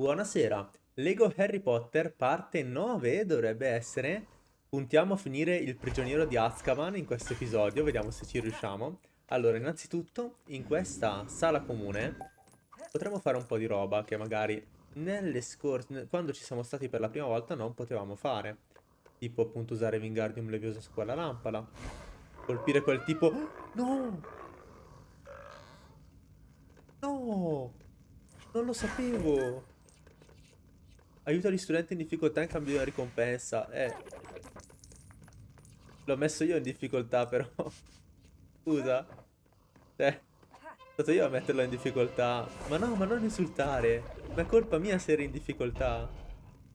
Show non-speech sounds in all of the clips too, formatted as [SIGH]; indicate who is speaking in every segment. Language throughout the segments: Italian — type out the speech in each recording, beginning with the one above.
Speaker 1: Buonasera, Lego Harry Potter parte 9 dovrebbe essere. Puntiamo a finire il prigioniero di Azkaban in questo episodio, vediamo se ci riusciamo. Allora, innanzitutto, in questa sala comune potremmo fare un po' di roba che magari nelle scorse... quando ci siamo stati per la prima volta non potevamo fare. Tipo appunto usare Wingardium Leviosa su quella lampada. Colpire quel tipo... No! No! Non lo sapevo! Aiuta gli studenti in difficoltà in cambio di una ricompensa. Eh. L'ho messo io in difficoltà però. [LAUGHS] Scusa. Cioè. Sono stato io a metterlo in difficoltà. Ma no, ma non insultare. Ma è colpa mia se eri in difficoltà.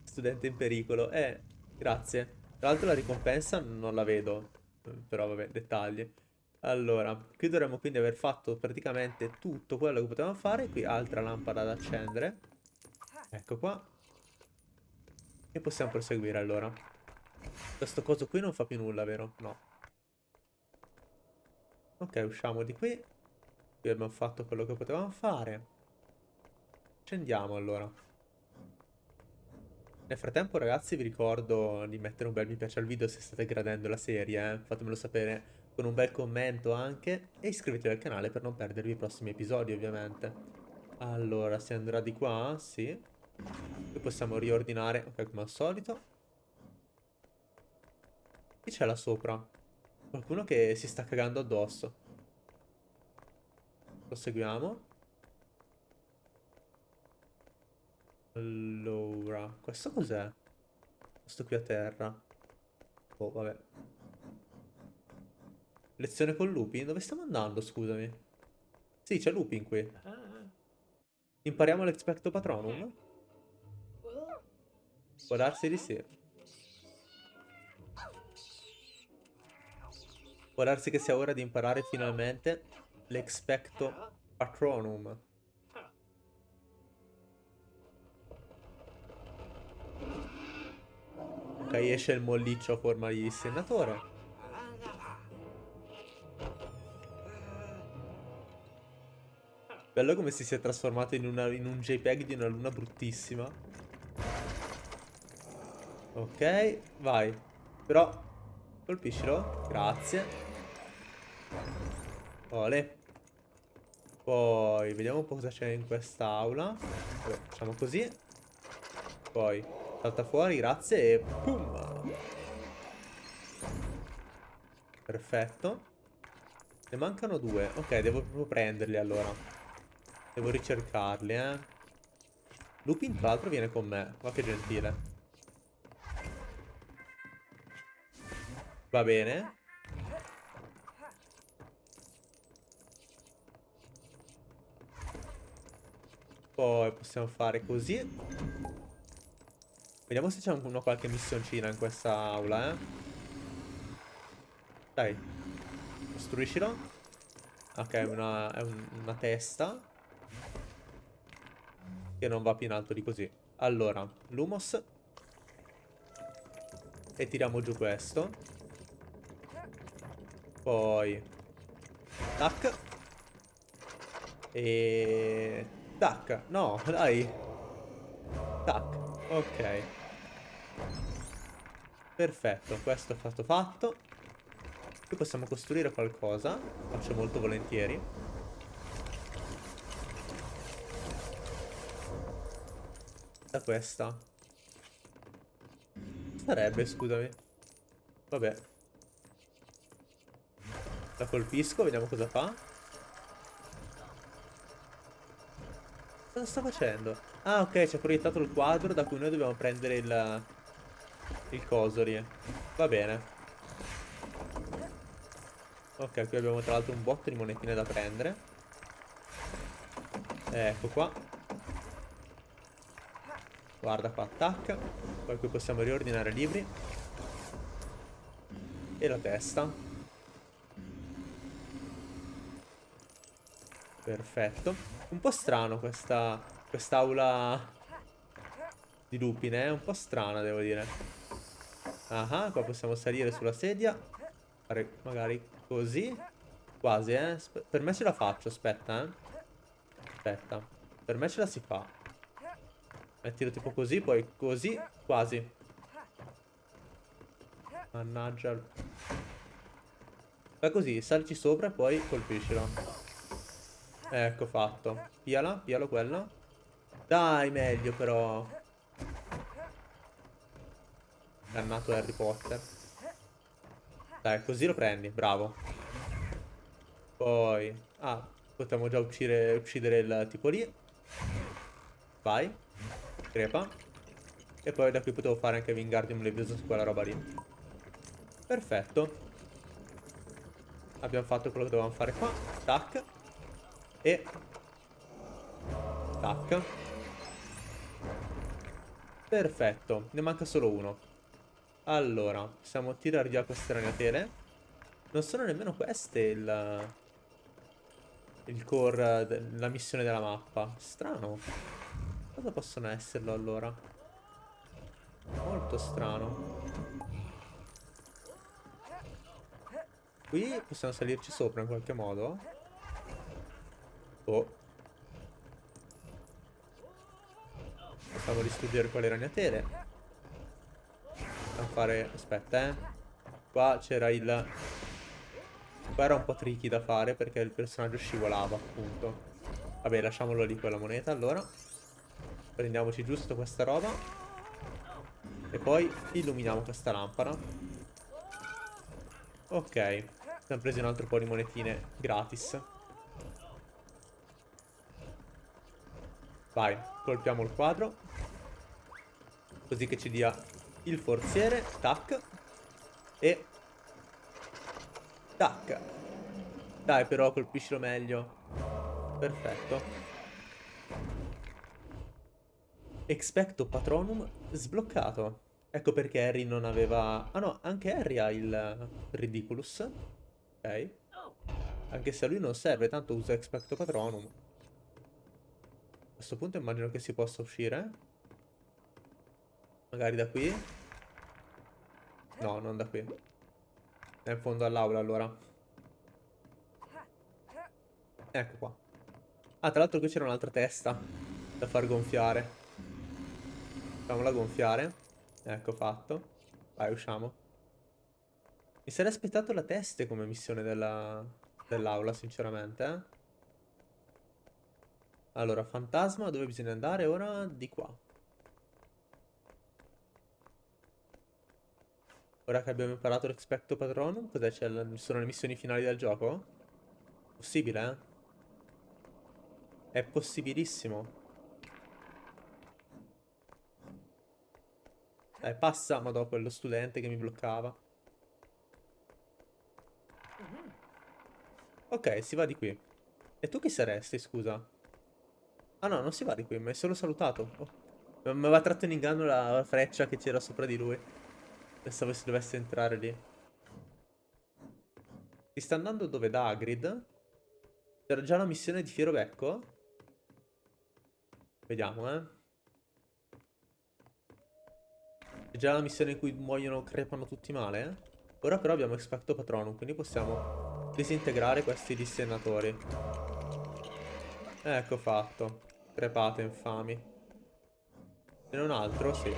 Speaker 1: Studente in pericolo. Eh, grazie. Tra l'altro la ricompensa non la vedo. Però vabbè, dettagli. Allora, qui dovremmo quindi aver fatto praticamente tutto quello che potevamo fare. Qui altra lampada da accendere. Ecco qua. E possiamo proseguire allora. Questo coso qui non fa più nulla, vero? No. Ok, usciamo di qui. Qui abbiamo fatto quello che potevamo fare. Scendiamo allora. Nel frattempo ragazzi vi ricordo di mettere un bel mi piace al video se state gradendo la serie, eh? fatemelo sapere con un bel commento anche e iscrivetevi al canale per non perdervi i prossimi episodi ovviamente. Allora, si andrà di qua? Sì. Qui possiamo riordinare, ok, come al solito. Chi c'è là sopra? Qualcuno che si sta cagando addosso. Proseguiamo. Allora, questo cos'è? Questo qui a terra. Oh, vabbè. Lezione con Lupin? Dove stiamo andando, scusami? Sì, c'è Lupin qui. Ah. Impariamo l'expecto patronum? Può darsi di sì. Può darsi che sia ora di imparare finalmente l'expecto patronum. Ok, esce il molliccio a forma di senatore. Bello come si sia trasformato in, una, in un JPEG di una luna bruttissima. Ok, vai. Però, colpiscilo. Grazie. Ole. Poi, vediamo un po' cosa c'è in quest'aula. Facciamo così. Poi, salta fuori, grazie, e pum! Perfetto. Ne mancano due. Ok, devo proprio prenderli allora. Devo ricercarli, eh. Lupin, tra l'altro, viene con me. Ma che gentile. Va bene. Poi possiamo fare così. Vediamo se c'è una qualche missioncina in questa aula, eh. Dai. Costruiscilo. Ok, una, è un, una testa. Che non va più in alto di così. Allora, Lumos. E tiriamo giù questo. Poi... Tac. E... Tac. No, dai. Tac. Ok. Perfetto, questo è stato fatto. Qui possiamo costruire qualcosa. Faccio molto volentieri. Da questa. Sarebbe, scusami. Vabbè. La colpisco, vediamo cosa fa. Cosa sta facendo? Ah, ok, ci ha proiettato il quadro da cui noi dobbiamo prendere il... Il coso lì. Va bene. Ok, qui abbiamo tra l'altro un botto di monetine da prendere. Ecco qua. Guarda qua, attacca. Poi qui possiamo riordinare i libri. E la testa. Perfetto. Un po' strano questa quest'aula di lupine, eh? Un po' strana, devo dire. Ah, qua possiamo salire sulla sedia. Fare magari così. Quasi, eh. per me ce la faccio, aspetta, eh. Aspetta. Per me ce la si fa. Mettilo tipo così, poi così, quasi. Mannaggia. Fai così, salci sopra e poi colpiscilo. Ecco fatto. Piala, pialo quello. Dai, meglio però. Dannato Harry Potter. Dai, così lo prendi, bravo. Poi... Ah, potremmo già uccidere, uccidere il tipo lì. Vai. Crepa. E poi da qui potevo fare anche Wingardium Leviosa su quella roba lì. Perfetto. Abbiamo fatto quello che dovevamo fare qua. Tac. E... Tac. Perfetto. Ne manca solo uno. Allora, possiamo tirare via queste ragnatele. Non sono nemmeno queste il... Il core, la missione della mappa. Strano. Cosa possono esserlo allora? Molto strano. Qui possiamo salirci sopra in qualche modo. Oh. Possiamo distruggere quelle ragnatele. Possiamo fare... Aspetta, eh. Qua c'era il... Qua era un po' tricky da fare perché il personaggio scivolava, appunto. Vabbè, lasciamolo lì quella moneta, allora. Prendiamoci giusto questa roba. E poi illuminiamo questa lampada. Ok, abbiamo preso un altro po' di monetine gratis. Vai, colpiamo il quadro. Così che ci dia il forziere. Tac. E... Tac. Dai però, colpiscilo meglio. Perfetto. Expecto Patronum sbloccato. Ecco perché Harry non aveva... Ah no, anche Harry ha il Ridiculous. Ok. Anche se a lui non serve, tanto usa Expecto Patronum. Questo punto immagino che si possa uscire. Magari da qui. No, non da qui. È in fondo all'aula allora. Ecco qua. Ah, tra l'altro qui c'era un'altra testa da far gonfiare. Facciamola gonfiare. Ecco fatto. Vai, usciamo. Mi sarei aspettato la teste come missione dell'aula, dell sinceramente, eh? Allora, fantasma, dove bisogna andare ora? Di qua. Ora che abbiamo imparato l'expecto patronum, cos'è? Sono le missioni finali del gioco? Possibile, eh? È possibilissimo. Dai, passa, ma dopo quello studente che mi bloccava. Ok, si va di qui. E tu chi saresti, scusa? Ah no, non si va di qui, mi hai solo salutato. Oh. Mi aveva tratto in inganno la freccia che c'era sopra di lui. Pensavo si dovesse entrare lì. Si sta andando dove? Da Hagrid? C'era già la missione di Fiero Becco? Vediamo, eh. È già la missione in cui muoiono, crepano tutti male, eh? Ora però abbiamo Expecto Patronum, quindi possiamo disintegrare questi dissennatori. Ecco fatto. Crepate infami. E non altro? Sì.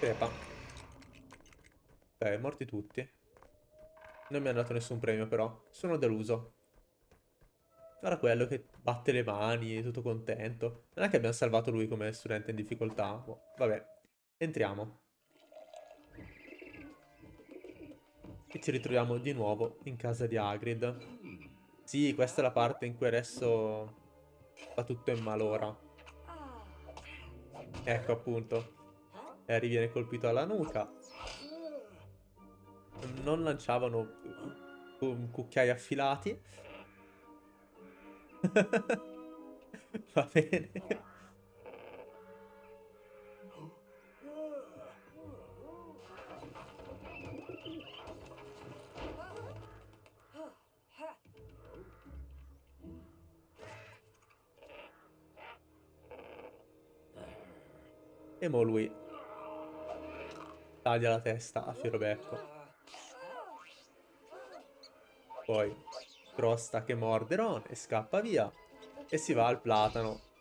Speaker 1: Crepa. Ok, morti tutti. Non mi hanno dato nessun premio però. Sono deluso. Ora quello che batte le mani, è tutto contento. Non è che abbiamo salvato lui come studente in difficoltà. Boh, vabbè. Entriamo. E ci ritroviamo di nuovo in casa di Hagrid. Sì, questa è la parte in cui adesso fa tutto in malora. Ecco appunto. Harry viene colpito alla nuca. Non lanciavano cucchiai affilati. [LAUGHS] Va bene. E mo lui taglia la testa a Firobecco. Poi crosta che morde Ron e scappa via. E si va al platano.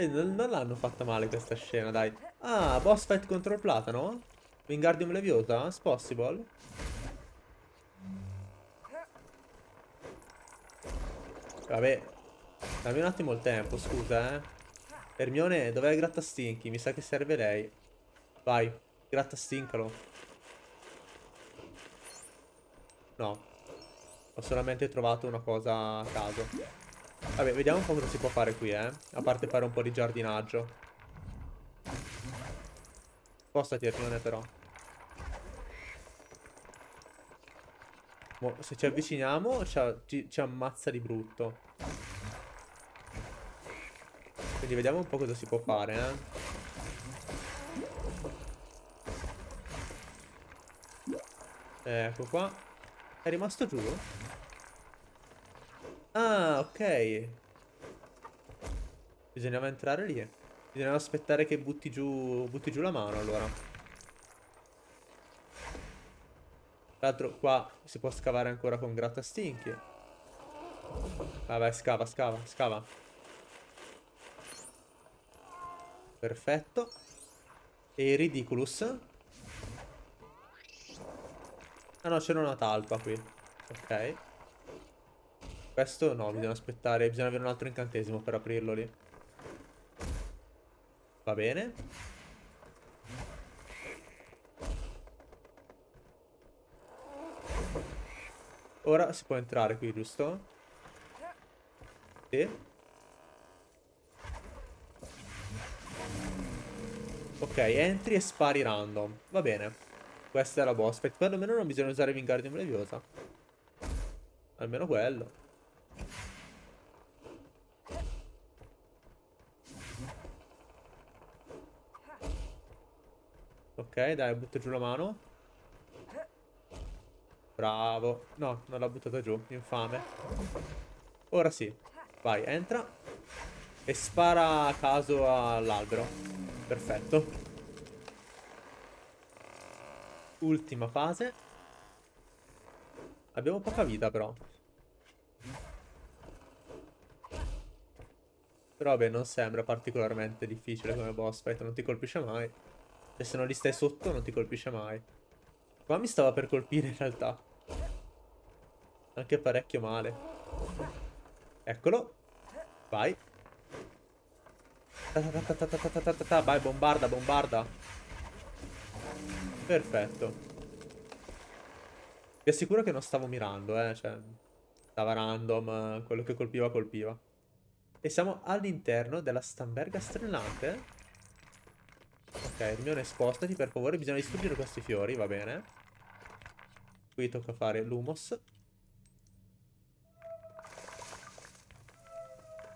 Speaker 1: E non, non l'hanno fatta male questa scena, dai. Ah, boss fight contro il platano? Wingardium Leviosa? It's possible? Vabbè, dammi un attimo il tempo, scusa, eh. Hermione, dov'è grattastinchi? Mi sa che serve lei. Vai, grattastincalo. No. Ho solamente trovato una cosa a caso. Vabbè, vediamo un po' cosa si può fare qui, eh. A parte fare un po' di giardinaggio. Spostati, Hermione, però. Mo, se ci avviciniamo, ci, ci ammazza di brutto. Quindi vediamo un po' cosa si può fare, eh. Ecco qua. È rimasto giù? Ah, ok. Bisognava entrare lì. Bisognava aspettare che butti giù, butti giù la mano, allora. Tra l'altro qua si può scavare ancora con grattastinchi. Vabbè, scava, scava, scava. Perfetto. E Ridiculous. Ah no, c'era una talpa qui. Ok. Questo no, bisogna aspettare, bisogna avere un altro incantesimo per aprirlo lì. Va bene. Ora si può entrare qui, giusto? Sì. Ok, entri e spari random. Va bene. Questa è la boss fight. Perlomeno non bisogna usare Wingardium Leviosa. Almeno quello. Ok, dai, butto giù la mano. Bravo. No, non l'ha buttata giù. Infame. Ora sì. Vai, entra. E spara a caso all'albero. Perfetto. Ultima fase. Abbiamo poca vita però. Però vabbè, non sembra particolarmente difficile come boss fight, non ti colpisce mai. E se non li stai sotto non ti colpisce mai. Qua mi stava per colpire in realtà. Anche parecchio male. Eccolo. Vai. Vai, bombarda, bombarda. Perfetto. Vi assicuro che non stavo mirando, eh. Cioè, stava random. Quello che colpiva, colpiva. E siamo all'interno della stamberga strillante. Ok, Hermione, spostati, per favore. Bisogna distruggere questi fiori, va bene. Qui tocca fare l'humos.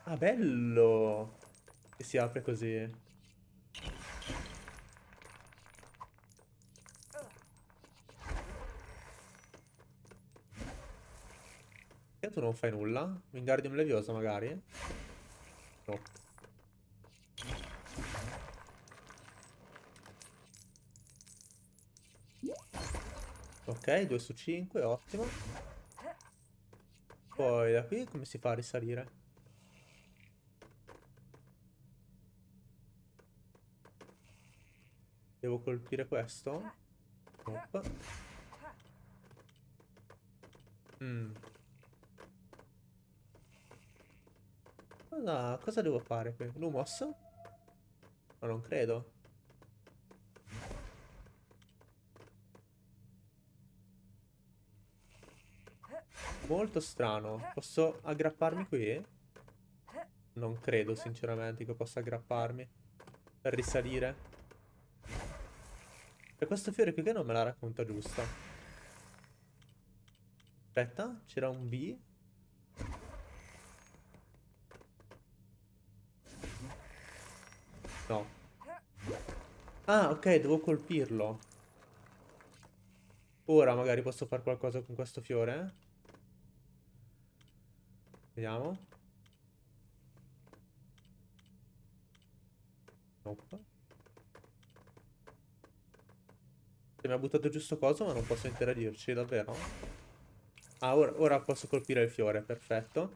Speaker 1: Ah, bello! Che si apre così. Perché tu non fai nulla? Wingardium Leviosa magari? No. Ok, 2 su 5, ottimo. Poi da qui come si fa a risalire? Devo colpire questo? Nope. Mm. Cosa, cosa devo fare qui? Lumos? Ma non credo. Molto strano. Posso aggrapparmi qui? Non credo sinceramente che possa aggrapparmi. Per risalire. E questo fiore qui che non me la racconta giusta. Aspetta, c'era un B. No. Ah, ok, devo colpirlo. Ora magari posso fare qualcosa con questo fiore. Vediamo. Nope. Mi ha buttato giusto coso, ma non posso interadirci, davvero? Ah, ora, ora posso colpire il fiore, perfetto.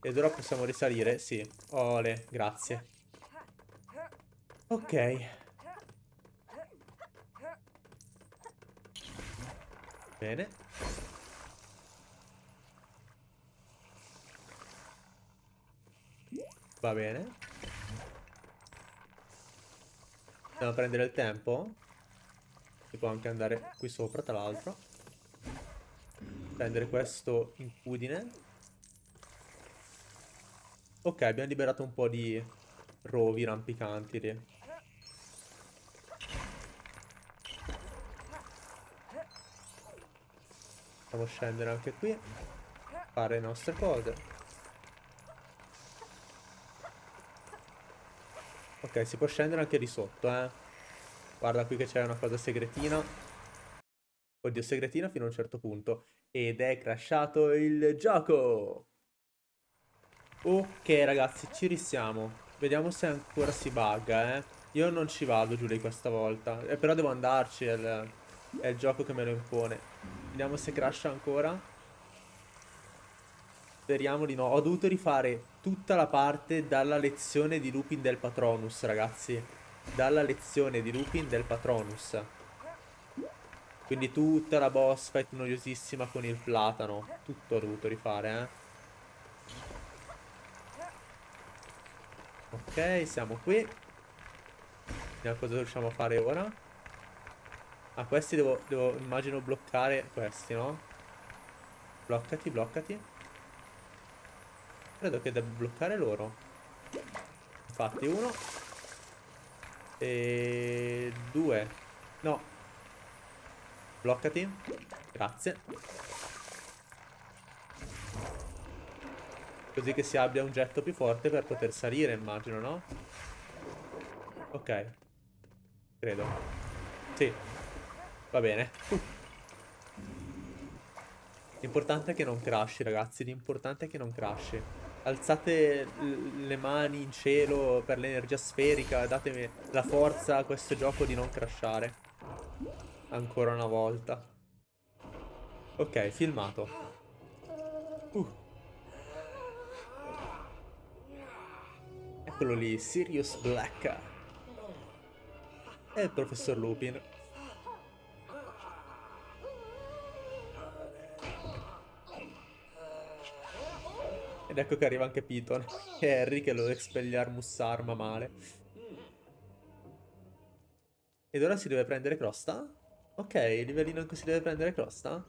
Speaker 1: Ed ora possiamo risalire, sì. Ole, grazie. Ok. Bene. Va bene. Andiamo a prendere il tempo. Si può anche andare qui sopra, tra l'altro. Prendere questo incudine. Ok, abbiamo liberato un po' di rovi rampicanti lì. Possiamo scendere anche qui. Fare le nostre cose. Ok, si può scendere anche di sotto, eh. Guarda qui che c'è una cosa segretina. Oddio, segretina fino a un certo punto. Ed è crashato il gioco! Ok, ragazzi, ci risiamo. Vediamo se ancora si bugga, eh. Io non ci vado giù di questa volta. Eh, però devo andarci, è il, è il gioco che me lo impone. Vediamo se crasha ancora. Speriamo di no. Ho dovuto rifare tutta la parte dalla lezione di Lupin del Patronus, ragazzi. Dalla lezione di Lupin del Patronus. Quindi tutta la boss fight noiosissima con il platano. Tutto ho dovuto rifare, eh. Ok, siamo qui. Vediamo cosa riusciamo a fare ora. Ah, questi devo, devo immagino bloccare questi, no? Bloccati, bloccati. Credo che debba bloccare loro. Infatti, uno. E due. No. Bloccati. Grazie. Così che si abbia un getto più forte per poter salire, immagino, no? Ok. Credo. Sì. Va bene. L'importante è che non crashi, ragazzi. L'importante è che non crashi. Alzate le mani in cielo per l'energia sferica, datemi la forza a questo gioco di non crashare. Ancora una volta. Ok, filmato. Uh. Eccolo lì, Sirius Black. E il professor Lupin. Ed ecco che arriva anche Piton e Harry che lo Expelliarmus arma male. Ed ora si deve prendere Crosta? Ok, livellino in cui si deve prendere Crosta?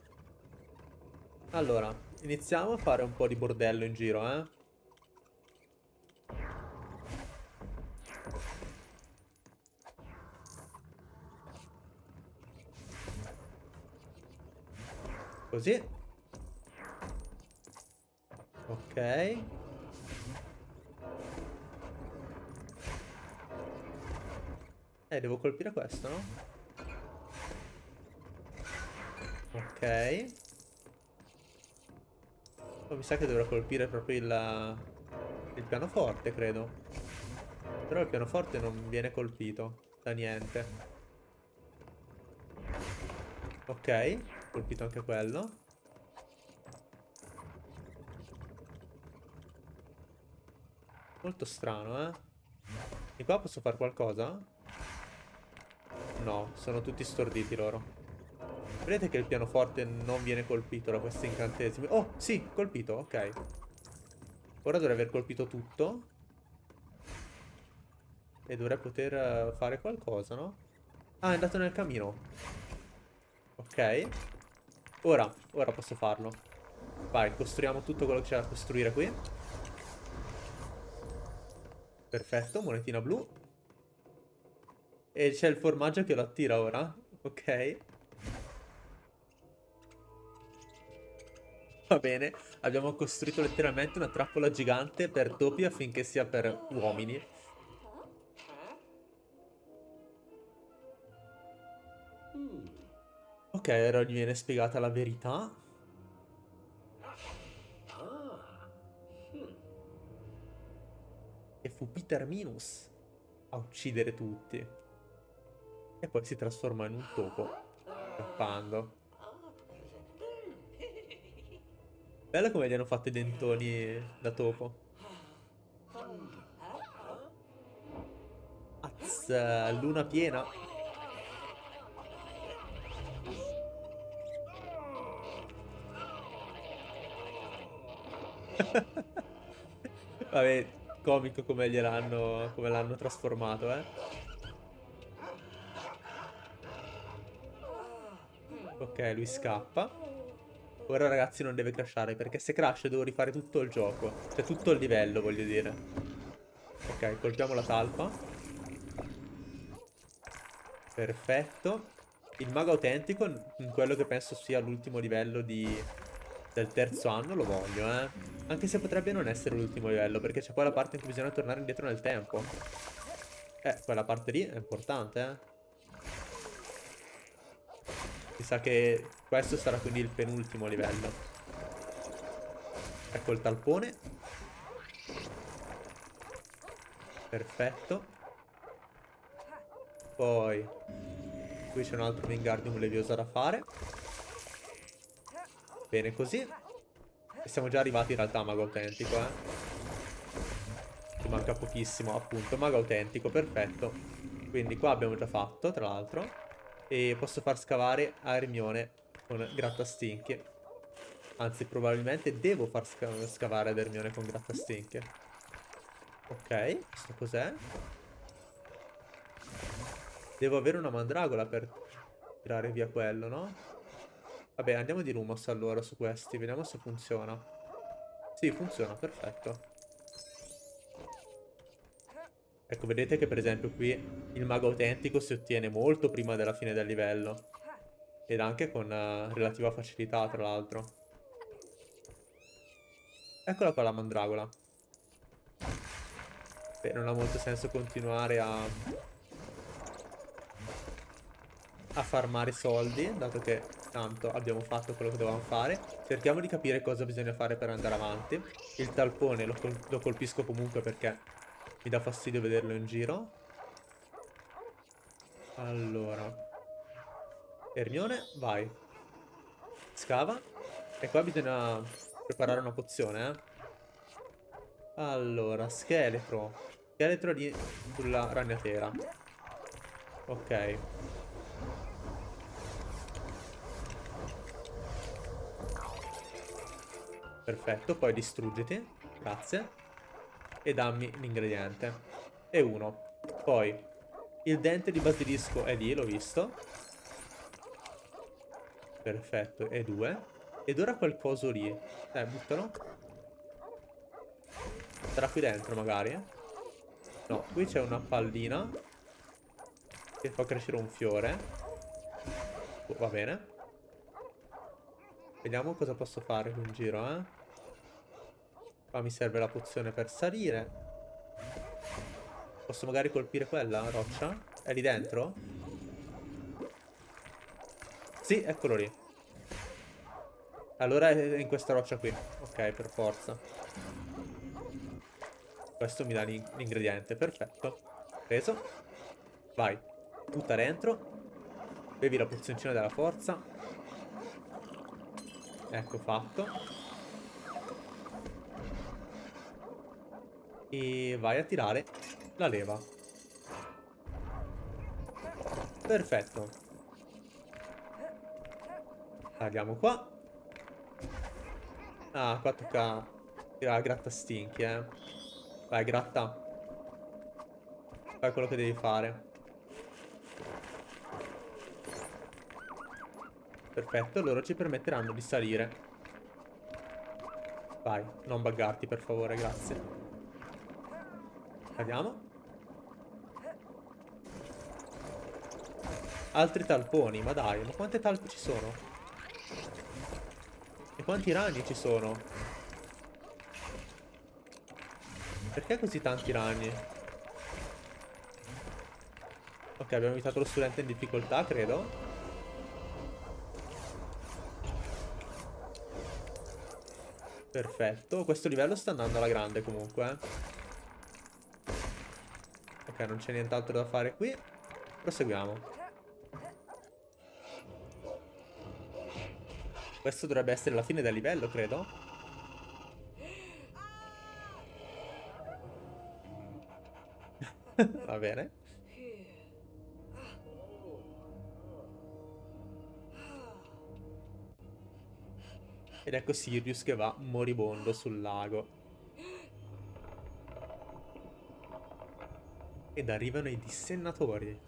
Speaker 1: Allora, iniziamo a fare un po' di bordello in giro, eh. Così. Ok. Eh, devo colpire questo, no? Ok. Oh, mi sa che dovrò colpire proprio il, il pianoforte, credo. Però il pianoforte non viene colpito da niente. Ok, colpito anche quello. Molto strano, eh. E qua posso fare qualcosa? No, sono tutti storditi loro. Vedete che il pianoforte non viene colpito da questi incantesimi. Oh, sì, colpito, ok. Ora dovrei aver colpito tutto. E dovrei poter eh, fare qualcosa, no? Ah, è andato nel camino. Ok. Ora, ora posso farlo. Vai, costruiamo tutto quello che c'è da costruire qui. Perfetto, monetina blu. E c'è il formaggio che lo attira ora. Ok. Va bene. Abbiamo costruito letteralmente una trappola gigante per topi affinché sia per uomini. Ok, ora gli viene spiegata la verità. E fu Peter Minus a uccidere tutti. E poi si trasforma in un topo, scappando. Bello come gli hanno fatto i dentoni da topo. Uh, luna piena. [LAUGHS] Vabbè, comico come gliel'hanno come l'hanno trasformato, eh. Ok, lui scappa. Ora ragazzi non deve crashare perché se crash devo rifare tutto il gioco. Cioè tutto il livello voglio dire. Ok, colpiamo la talpa. Perfetto. Il mago autentico, in quello che penso sia l'ultimo livello di... del terzo anno, lo voglio, eh. Anche se potrebbe non essere l'ultimo livello, perché c'è poi la parte in cui bisogna tornare indietro nel tempo. Eh, quella parte lì è importante, eh. Mi sa che questo sarà quindi il penultimo livello. Ecco il talpone. Perfetto. Poi qui c'è un altro Wingardium Leviosa da fare. Bene così. E siamo già arrivati in realtà a Mago Autentico, eh. Ci manca pochissimo, appunto. Mago Autentico, perfetto. Quindi qua abbiamo già fatto, tra l'altro. E posso far scavare a Hermione con grattastinche. Anzi, probabilmente devo far sca scavare ad Hermione con grattastinche. Ok, questo cos'è? Devo avere una mandragola per tirare via quello, no? Vabbè, andiamo di Lumos allora su questi, vediamo se funziona. Sì, funziona, perfetto. Ecco, vedete che per esempio qui il mago autentico si ottiene molto prima della fine del livello. Ed anche con uh, relativa facilità, tra l'altro. Eccola qua la mandragola. Beh, non ha molto senso continuare a... A farmare soldi, dato che tanto abbiamo fatto quello che dovevamo fare. Cerchiamo di capire cosa bisogna fare per andare avanti. Il talpone lo, col lo colpisco comunque perché mi dà fastidio vederlo in giro. Allora. Ernione, vai. Scava. E qua bisogna preparare una pozione, eh. Allora, scheletro. Scheletro di... sulla ragnatela. Ok. Perfetto, poi distruggiti. Grazie e dammi l'ingrediente. E uno. Poi, il dente di basilisco è lì, l'ho visto. Perfetto, e due. Ed ora qualcosa lì. Eh, buttalo. Sarà qui dentro magari. No, qui c'è una pallina. Che fa crescere un fiore. Oh, va bene. Vediamo cosa posso fare in giro, eh. Qua mi serve la pozione per salire. Posso magari colpire quella roccia? È lì dentro? Sì, eccolo lì. Allora è in questa roccia qui. Ok, per forza. Questo mi dà l'ingrediente, perfetto. Preso. Vai. Butta dentro. Bevi la pozioncina della forza. Ecco fatto. E vai a tirare la leva. Perfetto. Tagliamo qua. Ah, qua tocca tirare gratta stinchi, eh. Vai, gratta. Fai quello che devi fare. Perfetto, loro ci permetteranno di salire. Vai, non buggarti per favore, grazie. Cadiamo. Altri talponi, ma dai, ma quante talpe ci sono? E quanti ragni ci sono? Perché così tanti ragni? Ok, abbiamo invitato lo studente in difficoltà, credo. Perfetto, questo livello sta andando alla grande comunque, eh non c'è nient'altro da fare qui. Proseguiamo. Questo dovrebbe essere la fine del livello, credo. [LAUGHS] Va bene. Ed ecco Sirius che va moribondo sul lago. Ed arrivano i dissennatori.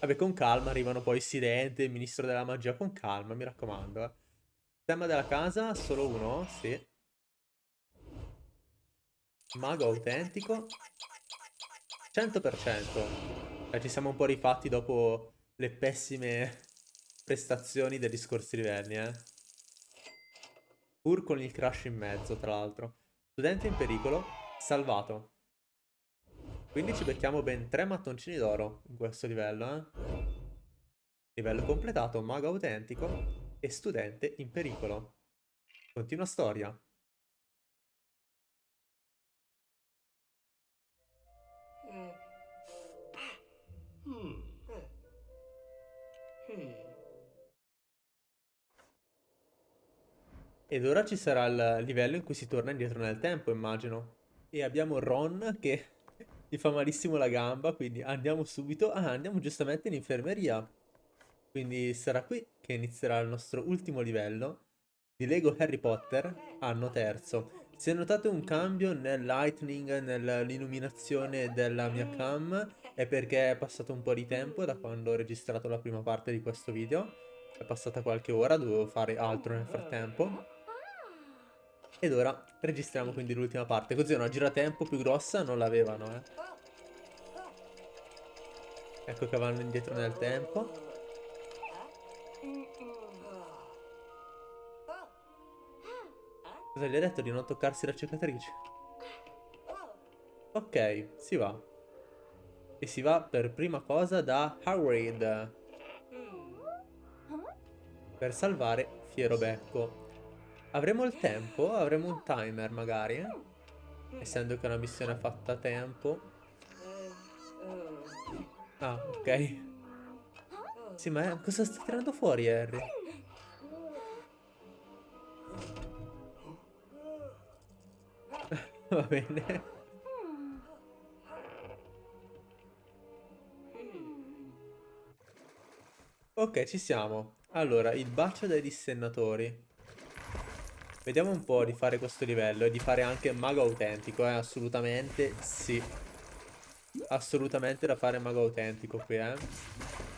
Speaker 1: Vabbè, con calma arrivano poi Silente, il ministro della magia, con calma, mi raccomando. Eh. Tema della casa, solo uno, sì. Mago autentico. 100%. Eh, ci siamo un po' rifatti dopo le pessime prestazioni degli scorsi livelli, eh. Pur con il crash in mezzo, tra l'altro. Studente in pericolo, salvato. Quindi ci becchiamo ben tre mattoncini d'oro in questo livello, eh? Livello completato, mago autentico e studente in pericolo. Continua storia. Ed ora ci sarà il livello in cui si torna indietro nel tempo, immagino. E abbiamo Ron che gli fa malissimo la gamba, quindi andiamo subito. Ah, andiamo giustamente in infermeria. Quindi sarà qui che inizierà il nostro ultimo livello di Lego Harry Potter, anno terzo. Se notate un cambio nel lightning, nell'illuminazione della mia cam, è perché è passato un po' di tempo da quando ho registrato la prima parte di questo video. È passata qualche ora, dovevo fare altro nel frattempo. Ed ora registriamo quindi l'ultima parte, così una giratempo più grossa non l'avevano, eh. Ecco che vanno indietro nel tempo. Cosa gli ha detto di non toccarsi la cicatrice? Ok, si va. E si va per prima cosa da Howard. Per salvare Fiero Becco. Avremo il tempo? Avremo un timer magari? Essendo che è una missione fatta a tempo. Ah, ok. Sì, ma cosa stai tirando fuori, Harry? [LAUGHS] Va bene. Ok, ci siamo. Allora, il bacio dai dissennatori. Vediamo un po' di fare questo livello e di fare anche mago autentico, eh, assolutamente sì. Assolutamente da fare mago autentico qui, eh.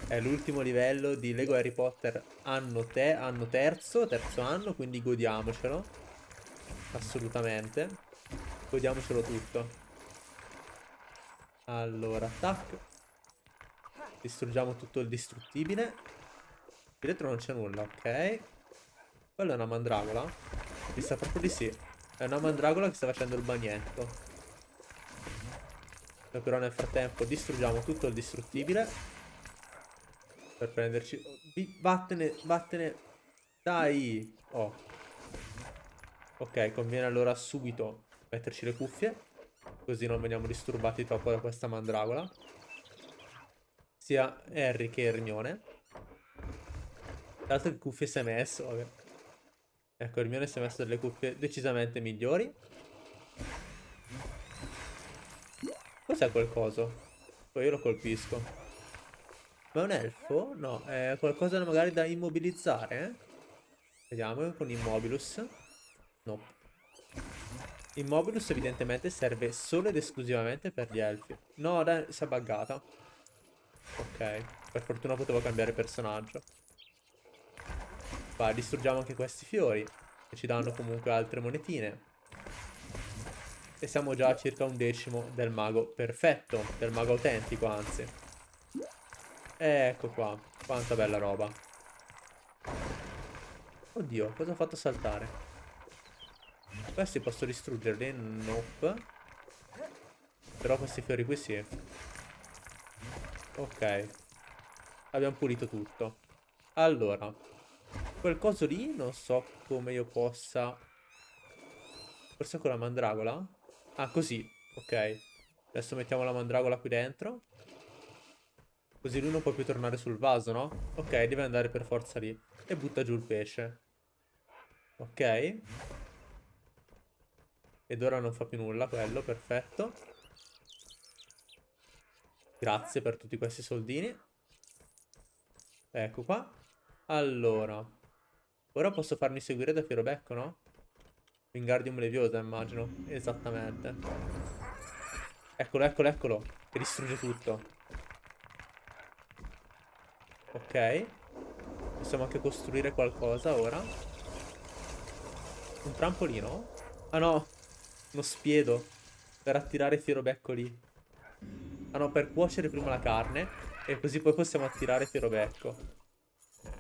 Speaker 1: È l'ultimo livello di Lego Harry Potter anno, te anno terzo, terzo anno, quindi godiamocelo. Assolutamente. Godiamocelo tutto. Allora, tac. Distruggiamo tutto il distruttibile. Qui dentro non c'è nulla, ok. Quella è una mandragola. Mi sa proprio di sì. È una mandragola che sta facendo il bagnetto. Noi però nel frattempo distruggiamo tutto il distruttibile. Per prenderci... Vattene, vattene. Dai. Oh. Ok, conviene allora subito metterci le cuffie. Così non veniamo disturbati troppo da questa mandragola. Sia Harry che Hermione. L'altro che cuffie si è messo, vabbè. Ecco, Hermione si è messo delle cuffie decisamente migliori. Cos'è quel coso? Poi io lo colpisco. Ma è un elfo? No, è qualcosa magari da immobilizzare, eh? Vediamo con Immobilus. No. Immobilus evidentemente serve solo ed esclusivamente per gli elfi. No, dai, si è buggata. Ok, per fortuna potevo cambiare personaggio. Vai, distruggiamo anche questi fiori. Che ci danno comunque altre monetine. E siamo già a circa un decimo del mago perfetto. Del mago autentico, anzi. Ecco qua. Quanta bella roba. Oddio, cosa ho fatto saltare? Questi posso distruggerli? Nope. Però questi fiori qui sì. Ok. Abbiamo pulito tutto. Allora. Quel coso lì non so come io possa... Forse con la mandragola? Ah, così. Ok. Adesso mettiamo la mandragola qui dentro. Così lui non può più tornare sul vaso, no? Ok, deve andare per forza lì. E butta giù il pesce. Ok. Ed ora non fa più nulla quello, perfetto. Grazie per tutti questi soldini. Ecco qua. Allora. Ora posso farmi seguire da Firobecco, no? Wingardium Leviosa, immagino. Esattamente. Eccolo, eccolo, eccolo. Che distrugge tutto. Ok. Possiamo anche costruire qualcosa ora. Un trampolino? Ah no. Uno spiedo. Per attirare Firobecco lì. Ah no, per cuocere prima la carne. E così poi possiamo attirare Firobecco.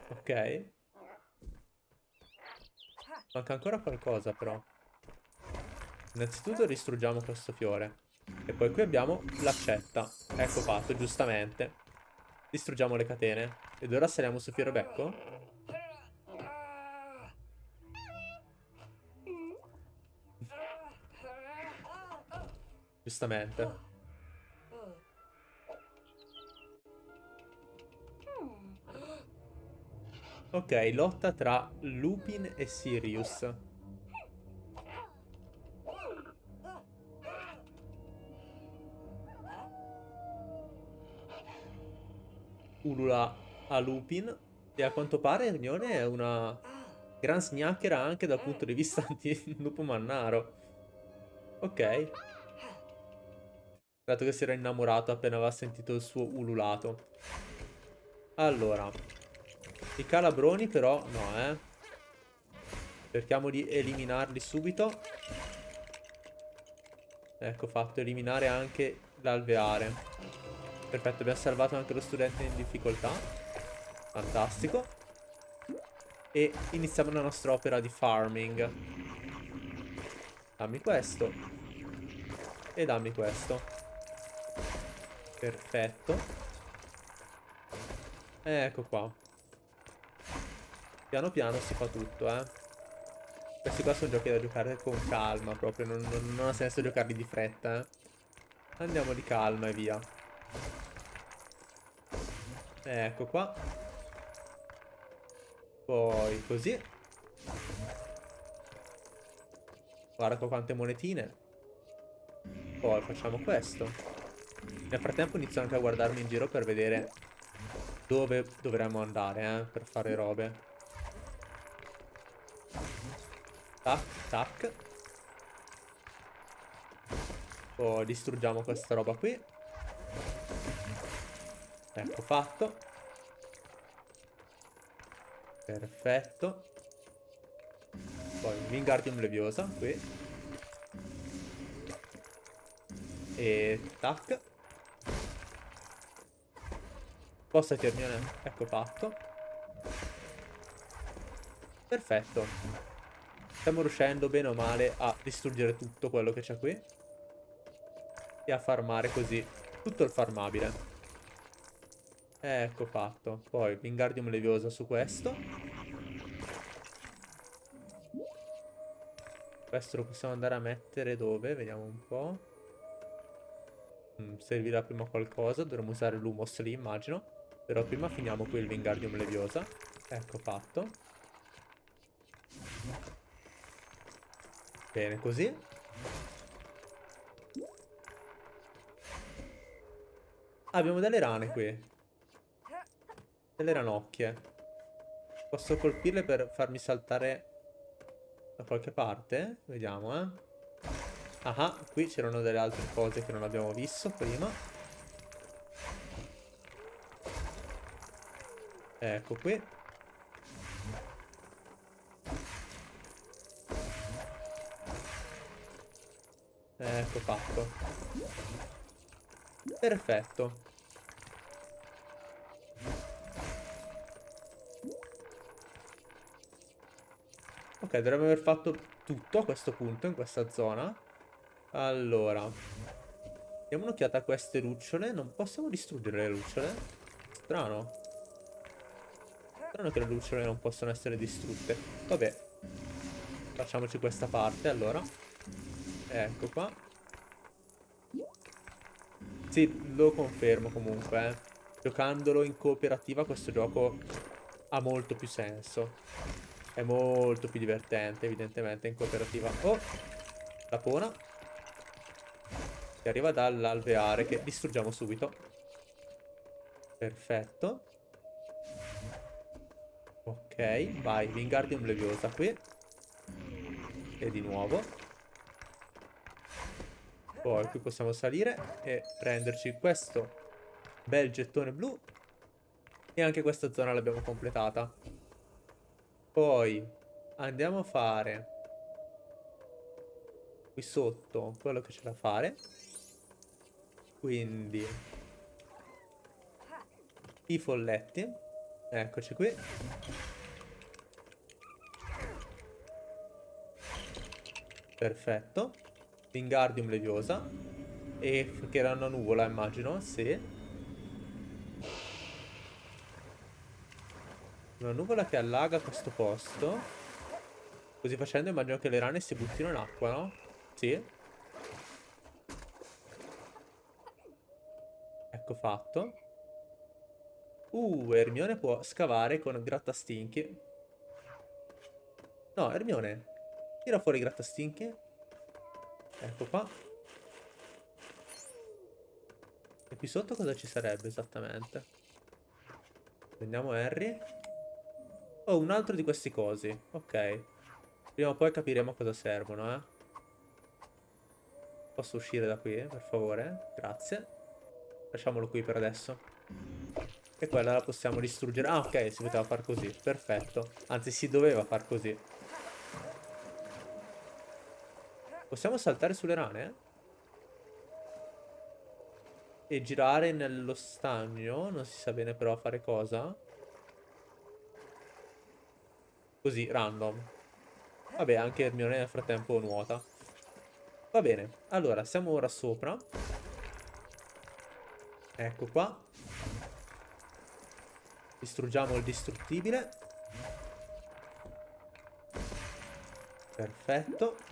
Speaker 1: Ok. Manca ancora qualcosa però. Innanzitutto distruggiamo questo fiore. E poi qui abbiamo l'accetta. Ecco fatto, giustamente. Distruggiamo le catene. Ed ora saliamo su Fiorobecco. Giustamente. Ok, lotta tra Lupin e Sirius. ulula a Lupin. E a quanto pare Hermione è una gran sgnacchera anche dal punto di vista di lupo mannaro. Ok. Dato che si era innamorato appena aveva sentito il suo ululato. Allora. I calabroni però no, eh. Cerchiamo di eliminarli subito. Ecco fatto, eliminare anche l'alveare. Perfetto, abbiamo salvato anche lo studente in difficoltà. Fantastico. E iniziamo la nostra opera di farming. Dammi questo. E dammi questo. Perfetto. Ecco qua. Piano piano si fa tutto, eh. Questi qua sono giochi da giocare con calma proprio, non, non, non ha senso giocarli di fretta, eh. Andiamo di calma e via. Ecco qua. Poi così. Guarda qua quante monetine. Poi facciamo questo. Nel frattempo inizio anche a guardarmi in giro per vedere dove dovremmo andare, eh, per fare robe. Tac, tac. Poi distruggiamo questa roba qui. Ecco fatto. Perfetto. Poi Wingardium Leviosa qui. E tac. Posta Termione. Ecco fatto. Perfetto. Stiamo riuscendo bene o male a distruggere tutto quello che c'è qui. E a farmare così tutto il farmabile. Ecco fatto. Poi Wingardium Leviosa su questo. Questo lo possiamo andare a mettere dove? Vediamo un po'. Mm, servirà prima qualcosa. Dovremmo usare l'Humos lì, immagino. Però prima finiamo qui il Wingardium Leviosa. Ecco fatto. Bene, così. abbiamo delle rane qui. Delle ranocchie. Posso colpirle per farmi saltare da qualche parte? Vediamo, eh. Ah, qui c'erano delle altre cose che non abbiamo visto prima. Ecco qui. Ecco fatto. Perfetto. Ok, dovremmo aver fatto tutto a questo punto, in questa zona. Allora. Diamo un'occhiata a queste lucciole. Non possiamo distruggere le lucciole? Strano. Strano che le lucciole non possono essere distrutte. Vabbè. Facciamoci questa parte, allora. Ecco qua. Sì, lo confermo comunque, eh. Giocandolo in cooperativa questo gioco ha molto più senso. È molto più divertente, evidentemente, in cooperativa. Oh! La pona. Che arriva dall'alveare, che distruggiamo subito. Perfetto. Ok, vai, Wingardium Leviosa qui. E di nuovo. Poi qui possiamo salire e prenderci questo bel gettone blu. E anche questa zona l'abbiamo completata. Poi andiamo a fare qui sotto quello che c'è da fare. Quindi i folletti. Eccoci qui. Perfetto. Wingardium Leviosa. E che era una nuvola, immagino, sì. Una nuvola che allaga questo posto. Così facendo immagino che le rane si buttino in acqua, no? Sì. Ecco fatto. Uh, Ermione può scavare con grattastinchi. No, Ermione. Tira fuori i grattastinchi. Ecco qua. E qui sotto cosa ci sarebbe esattamente? Prendiamo Harry. Oh, un altro di questi cosi. Ok. Prima o poi capiremo a cosa servono, eh. Posso uscire da qui, per favore? Grazie. Lasciamolo qui per adesso. E quella la possiamo distruggere. Ah, ok, si poteva far così. Perfetto. Anzi, si doveva far così. Possiamo saltare sulle rane? E girare nello stagno? Non si sa bene però fare cosa. Così, random. Vabbè, anche Hermione nel frattempo nuota. Va bene, allora, siamo ora sopra. Ecco qua. Distruggiamo il distruttibile. Perfetto.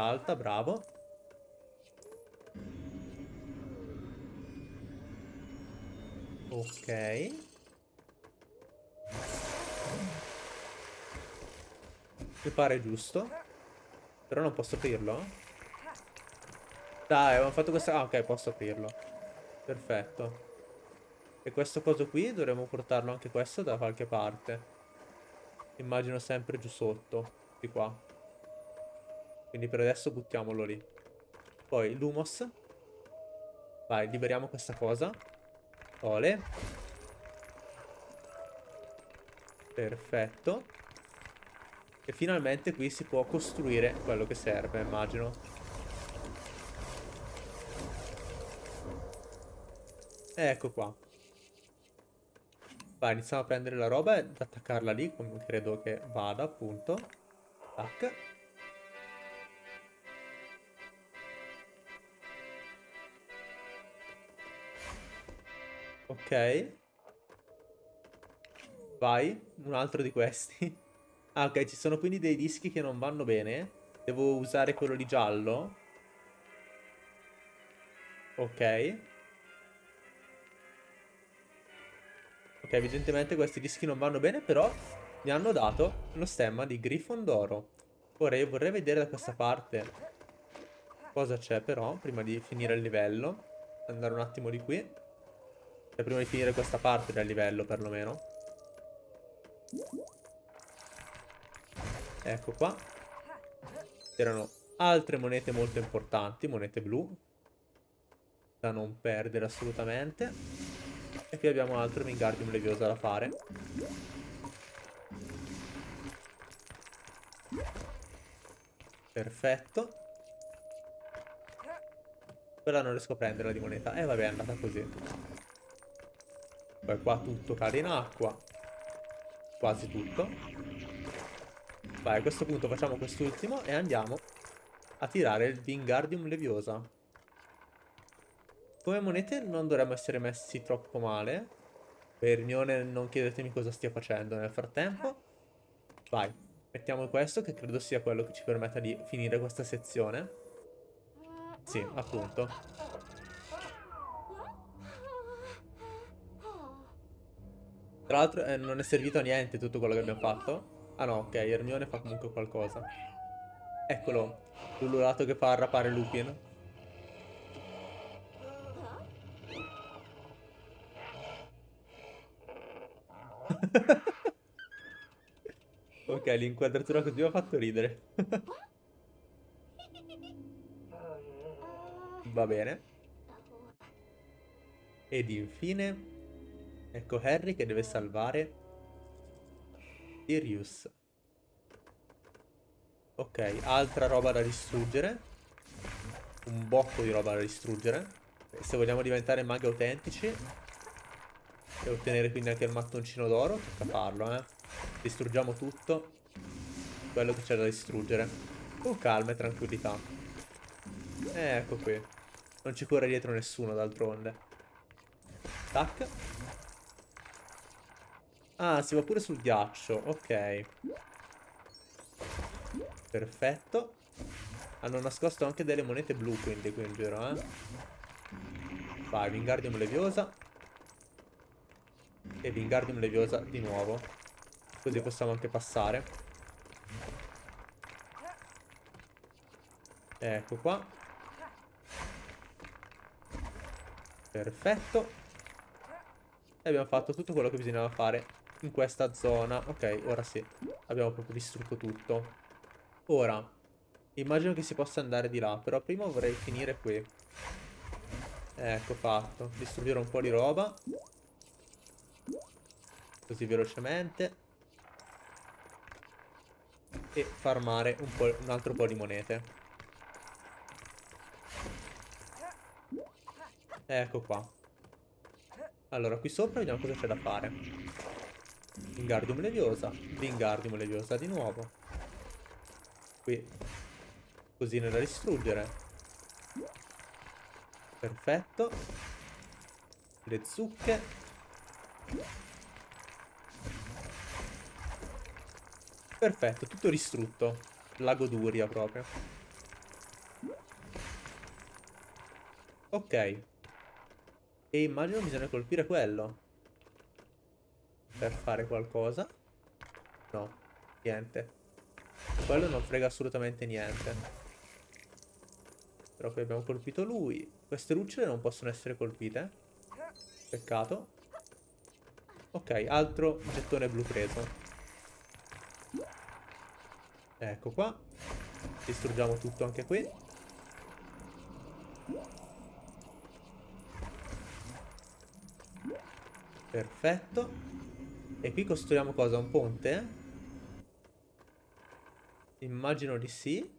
Speaker 1: Salta, bravo. Ok. Mi pare giusto. Però non posso aprirlo. Dai, abbiamo fatto questa... Ah, ok, posso aprirlo. Perfetto. E questo coso qui dovremmo portarlo anche questo da qualche parte. Immagino sempre giù sotto. Di qua. Quindi per adesso buttiamolo lì. Poi Lumos. Vai, liberiamo questa cosa. Ole. Perfetto. E finalmente qui si può costruire quello che serve, immagino. Ecco qua. Vai, iniziamo a prendere la roba e ad attaccarla lì, come credo che vada, appunto. Tac. Ok. Vai, un altro di questi. [LAUGHS] ah, ok, ci sono quindi dei dischi che non vanno bene. Devo usare quello di giallo. Ok. Ok, evidentemente questi dischi non vanno bene, però mi hanno dato lo stemma di Grifondoro. Ora io vorrei vedere da questa parte cosa c'è però, prima di finire il livello. Andare un attimo di qui. Cioè prima di finire questa parte del livello perlomeno. Ecco qua. C'erano altre monete molto importanti, monete blu. Da non perdere assolutamente. E qui abbiamo altro Wingardium Leviosa da fare. Perfetto. Quella non riesco a prenderla di moneta. E eh, vabbè, è andata così. Poi qua tutto cade in acqua. Quasi tutto. Vai, a questo punto facciamo quest'ultimo e andiamo a tirare il Wingardium Leviosa. Come monete non dovremmo essere messi troppo male. Per Hermione non chiedetemi cosa stia facendo nel frattempo. Vai. Mettiamo questo che credo sia quello che ci permetta di finire questa sezione. Sì, appunto. Tra l'altro eh, non è servito a niente tutto quello che abbiamo fatto. Ah no, ok, Ermione fa comunque qualcosa. Eccolo, l'ululato che fa arrapare Lupin. [LAUGHS] ok, l'inquadratura così mi ha fatto ridere. [LAUGHS] Va bene. Ed infine, ecco Harry che deve salvare Sirius. Ok, altra roba da distruggere. Un bocco di roba da distruggere. Se vogliamo diventare maghi autentici e ottenere quindi anche il mattoncino d'oro, tocca farlo, eh. Distruggiamo tutto. Quello che c'è da distruggere. Con calma e tranquillità. Eh, ecco qui. Non ci corre dietro nessuno d'altronde. Tac. Ah, si va pure sul ghiaccio. Ok. Perfetto. Hanno nascosto anche delle monete blu quindi qui in giro, eh. Vai, Wingardium Leviosa. E Wingardium Leviosa di nuovo. Così possiamo anche passare. Ecco qua. Perfetto. E abbiamo fatto tutto quello che bisognava fare in questa zona. Ok, ora sì. Abbiamo proprio distrutto tutto. Ora, immagino che si possa andare di là. Però prima vorrei finire qui. Ecco fatto. Distruggere un po' di roba. Così velocemente. E farmare un, un altro po' di monete. Ecco qua. Allora, qui sopra vediamo cosa c'è da fare. Wingardium Leviosa. Wingardium Leviosa di nuovo. Qui. Cosine da distruggere. Perfetto. Le zucche. Perfetto, tutto distrutto. La goduria proprio. Ok. E immagino bisogna colpire quello. Per fare qualcosa. No, niente. Quello non frega assolutamente niente. Però qui abbiamo colpito lui. Queste lucciole non possono essere colpite. Peccato. Ok, altro gettone blu preso. Ecco qua. Distruggiamo tutto anche qui. Perfetto. E qui costruiamo cosa? Un ponte? Immagino di sì.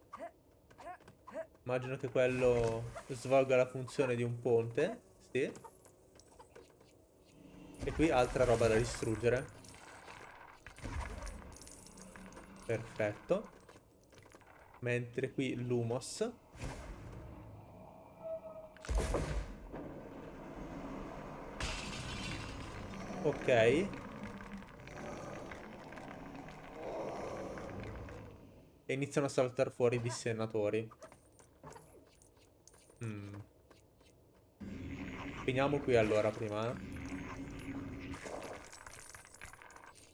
Speaker 1: Immagino che quello svolga la funzione di un ponte. Sì. E qui altra roba da distruggere. Perfetto. Mentre qui l'humos. Ok. E iniziano a saltare fuori i dissennatori. Mm. Finiamo qui allora prima. Eh.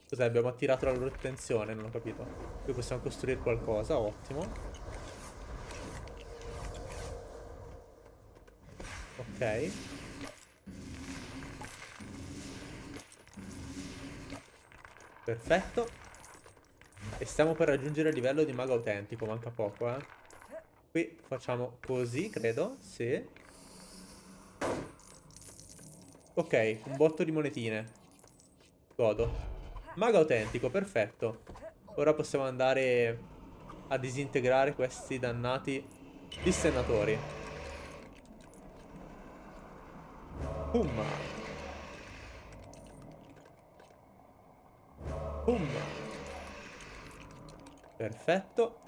Speaker 1: Cos'è? Abbiamo attirato la loro attenzione, non ho capito. Qui possiamo costruire qualcosa, ottimo. Ok. Perfetto. E stiamo per raggiungere il livello di mago autentico, manca poco, eh. Qui facciamo così, credo, sì. Ok, un botto di monetine. Godo. Mago autentico, perfetto. Ora possiamo andare a disintegrare questi dannati dissennatori. Boom. Boom. Perfetto.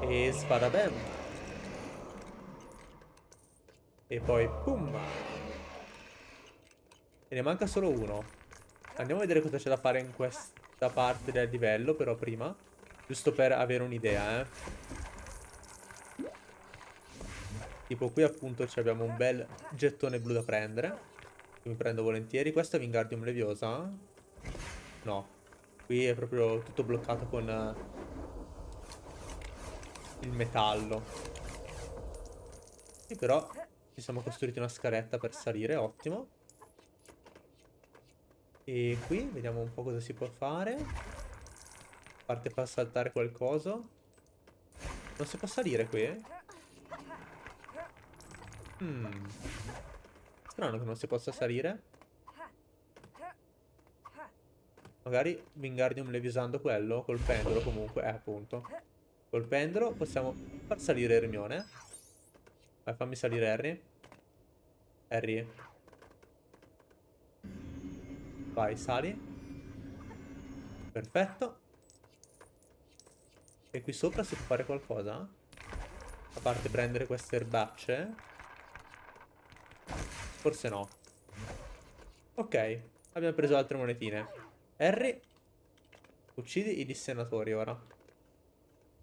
Speaker 1: E spadabem. E poi pum. E ne manca solo uno. Andiamo a vedere cosa c'è da fare in questa parte del livello, però prima. Giusto per avere un'idea, eh. Tipo qui appunto abbiamo un bel gettone blu da prendere. Mi prendo volentieri. Questo è Wingardium Leviosa? No. Qui è proprio tutto bloccato con uh, il metallo. Qui però ci siamo costruiti una scaletta per salire, ottimo. E qui vediamo un po' cosa si può fare. A parte far saltare qualcosa. Non si può salire qui? Hmm. Strano che non si possa salire. Magari Wingardium levisando quello, col pendolo comunque, eh appunto. Col pendolo possiamo far salire Hermione. Vai, fammi salire Harry. Harry. Vai, sali. Perfetto. E qui sopra si può fare qualcosa? A parte prendere queste erbacce. Forse no. Ok, abbiamo preso altre monetine. Harry, uccidi i dissennatori ora.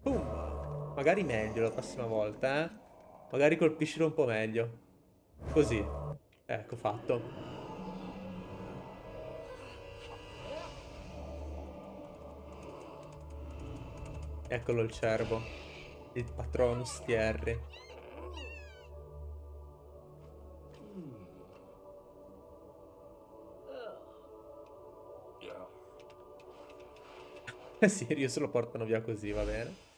Speaker 1: Boom. Magari meglio la prossima volta, eh. Magari colpiscilo un po' meglio. Così. Ecco, fatto. Eccolo il cervo. Il patronus di [LAUGHS] Sirius lo portano via così, va bene.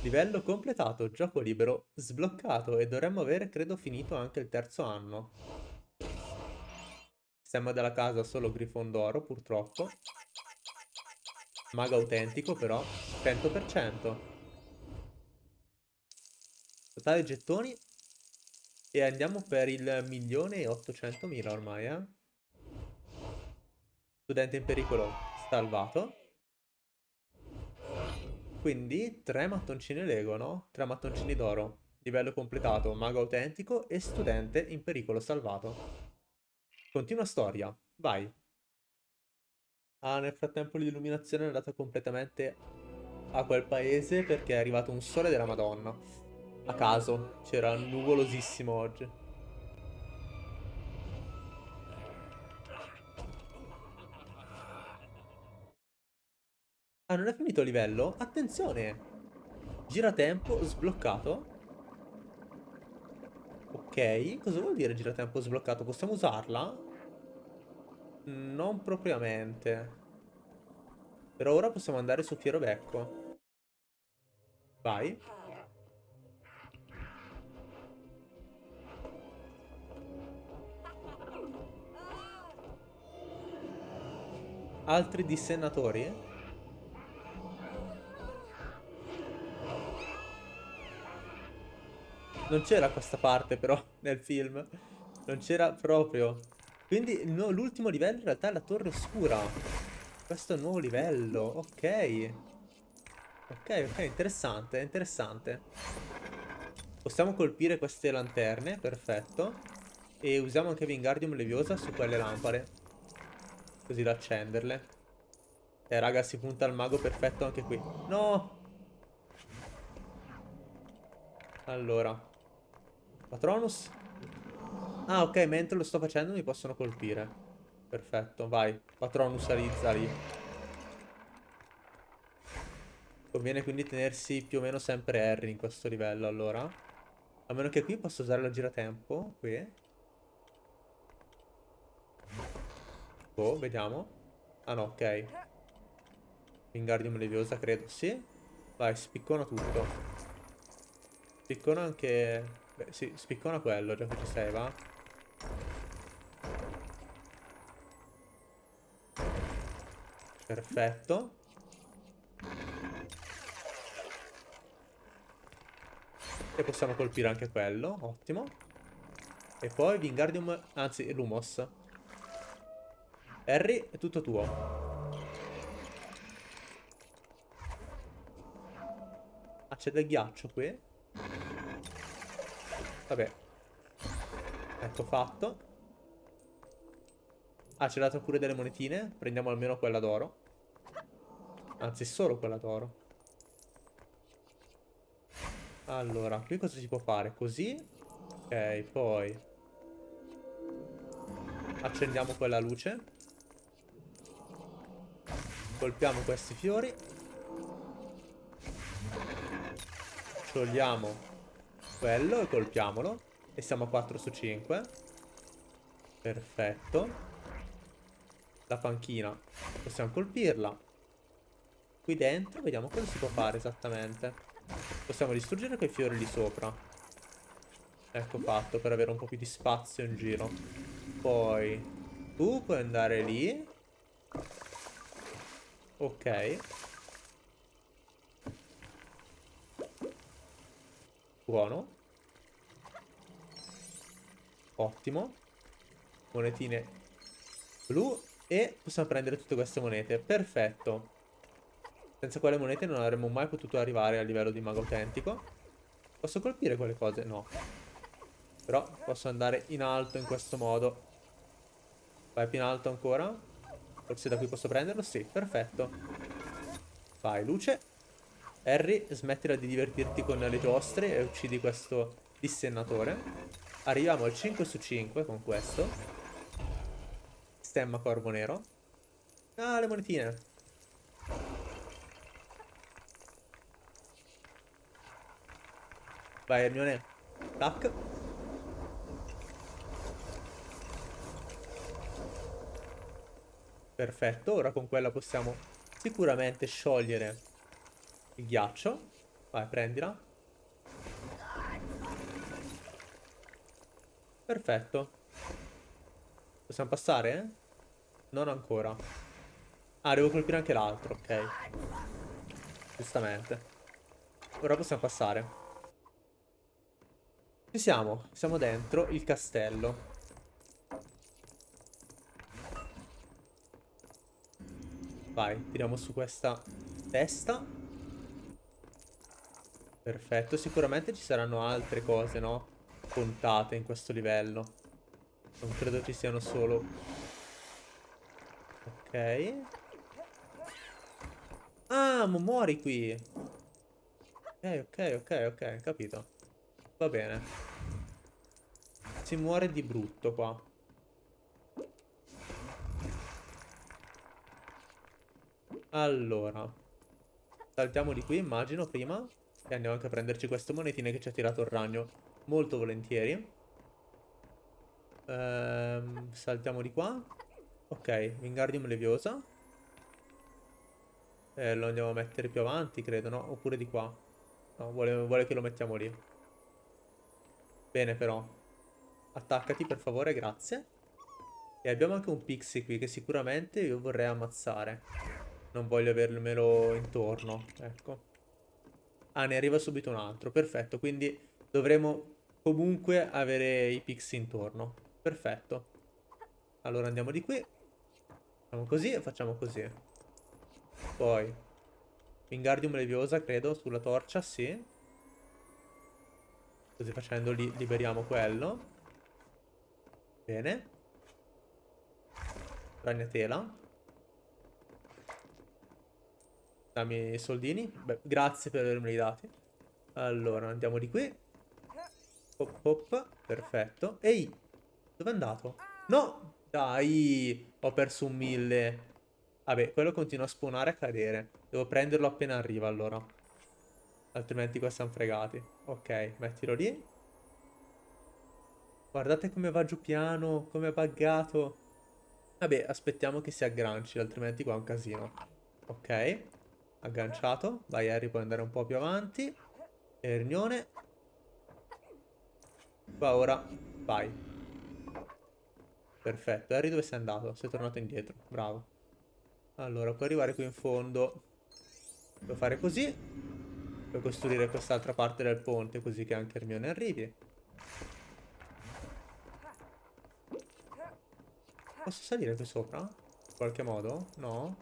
Speaker 1: Livello completato, gioco libero sbloccato e dovremmo avere, credo, finito anche il terzo anno. Stemma della casa solo Grifondoro, purtroppo. Mago autentico, però, 100%. Totale gettoni. E andiamo per il milione e 800 mila ormai, eh. Studente in pericolo salvato. Quindi tre mattoncini Lego, no? Tre mattoncini d'oro. Livello completato, mago autentico e studente in pericolo salvato. Continua storia, vai. Ah, nel frattempo l'illuminazione è andata completamente a quel paese perché è arrivato un sole della madonna. A caso, c'era nuvolosissimo oggi. Ah, non è finito il livello? Attenzione! Giratempo sbloccato. Ok, cosa vuol dire giratempo sbloccato? Possiamo usarla? Non propriamente. Per ora possiamo andare su Fiero Becco. Vai. Altri dissennatori? Non c'era questa parte però nel film. Non c'era proprio. Quindi l'ultimo livello in realtà è la torre oscura. Questo è un nuovo livello. Ok. Ok, ok, interessante, interessante. Possiamo colpire queste lanterne, perfetto. E usiamo anche Wingardium Leviosa su quelle lampade. Così da accenderle. Eh raga, si punta al mago perfetto anche qui. No! Allora. Patronus? Ah, ok, mentre lo sto facendo mi possono colpire. Perfetto, vai. Patronus alizza lì. Conviene quindi tenersi più o meno sempre Harry in questo livello, allora. A meno che qui posso usare la giratempo. Qui. Oh, vediamo. Ah no, ok. Wingardium Leviosa, credo, sì. Vai, spiccona tutto. Spiccona anche... Beh, sì, spiccona quello, già che ci sei, va? Perfetto. E possiamo colpire anche quello, ottimo. E poi Wingardium, anzi Lumos. Harry, è tutto tuo. Ah, c'è del ghiaccio qui. Vabbè. Ecco fatto. Ah, ha dato pure delle monetine. Prendiamo almeno quella d'oro. Anzi, solo quella d'oro. Allora, qui cosa si può fare? Così. Ok, poi... Accendiamo quella luce. Colpiamo questi fiori. Sciogliamo quello e colpiamolo. E siamo a 4 su 5. Perfetto. La panchina possiamo colpirla. Qui dentro vediamo cosa si può fare esattamente. Possiamo distruggere quei fiori lì sopra. Ecco fatto, per avere un po' più di spazio in giro. Poi tu puoi andare lì. Ok. Buono. Ottimo. Monetine blu. E possiamo prendere tutte queste monete. Perfetto. Senza quelle monete non avremmo mai potuto arrivare a livello di mago autentico. Posso colpire quelle cose? No. Però posso andare in alto in questo modo. Vai più in alto ancora. Forse da qui posso prenderlo? Sì, perfetto. Vai, luce. Harry, smettila di divertirti con le giostre e uccidi questo dissennatore. Arriviamo al 5 su 5 con questo. Stemma corvo nero. Ah, le monetine. Vai Hermione. Tac. Perfetto, ora con quella possiamo sicuramente sciogliere il ghiaccio. Vai, prendila. Perfetto. Possiamo passare? Non ancora. Ah, devo colpire anche l'altro, ok. Giustamente. Ora possiamo passare. Ci siamo, siamo dentro il castello. Vai, tiriamo su questa testa. Perfetto, sicuramente ci saranno altre cose, no? Contate in questo livello. Non credo ci siano solo... Ok. Ah, ma muori qui. Ok, ok, ok, ok, capito. Va bene. Si muore di brutto qua. Allora. Saltiamo di qui, immagino, prima. E andiamo anche a prenderci queste monetine che ci ha tirato il ragno. Molto volentieri. Ehm, saltiamo di qua. Ok, Wingardium Leviosa. Eh, lo andiamo a mettere più avanti, credo, no? Oppure di qua. No, vuole, vuole che lo mettiamo lì. Bene però. Attaccati per favore, grazie. E abbiamo anche un pixie qui che sicuramente io vorrei ammazzare. Non voglio avermelo intorno, ecco. Ah, ne arriva subito un altro, perfetto. Quindi dovremo comunque avere i pixie intorno. Perfetto. Allora andiamo di qui. Facciamo così e facciamo così. Poi. Wingardium Leviosa, credo, sulla torcia, sì. Così facendo li liberiamo quello. Bene. Ragnatela. Dammi i soldini. Beh, grazie per avermeli dati. Allora, andiamo di qui. Hop hop. Perfetto. Ehi! Dove è andato? No! Dai! Ho perso un mille. Vabbè, quello continua a spawnare e a cadere. Devo prenderlo appena arriva, allora. Altrimenti qua siamo fregati. Ok, mettilo lì. Guardate come va giù piano, come è buggato. Vabbè, aspettiamo che si agganci, altrimenti qua è un casino. Ok, agganciato. Vai Harry, puoi andare un po' più avanti. Ernione. Qua ora, vai. Perfetto, Harry dove sei andato? Sei tornato indietro, bravo. Allora, puoi arrivare qui in fondo. Puoi fare così. Per costruire quest'altra parte del ponte così che anche Hermione arrivi. Posso salire qui sopra? In qualche modo? No?